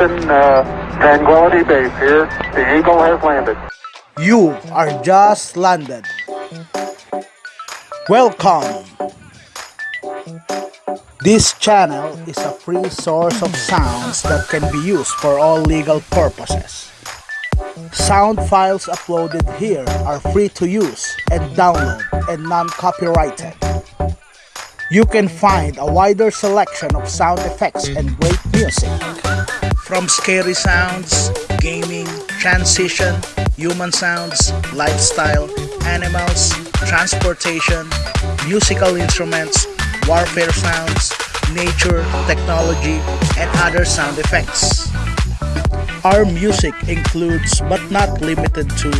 Houston, uh, Tranquility Base here. The Eagle has landed. You are just landed. Welcome. This channel is a free source of sounds that can be used for all legal purposes. Sound files uploaded here are free to use and download and non-copyrighted. You can find a wider selection of sound effects and great music. From scary sounds, gaming, transition, human sounds, lifestyle, animals, transportation, musical instruments, warfare sounds, nature, technology, and other sound effects. Our music includes but not limited to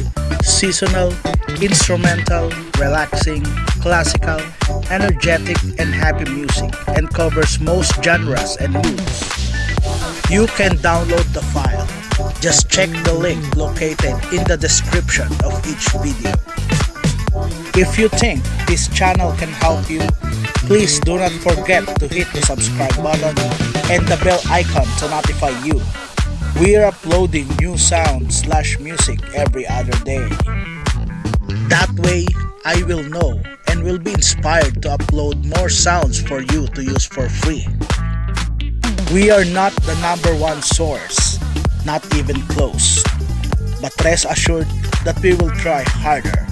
seasonal, instrumental, relaxing, classical, energetic, and happy music and covers most genres and moods. You can download the file. Just check the link located in the description of each video. If you think this channel can help you, please do not forget to hit the subscribe button and the bell icon to notify you. We are uploading new sound slash music every other day. That way, I will know and will be inspired to upload more sounds for you to use for free. We are not the number one source, not even close. But rest assured that we will try harder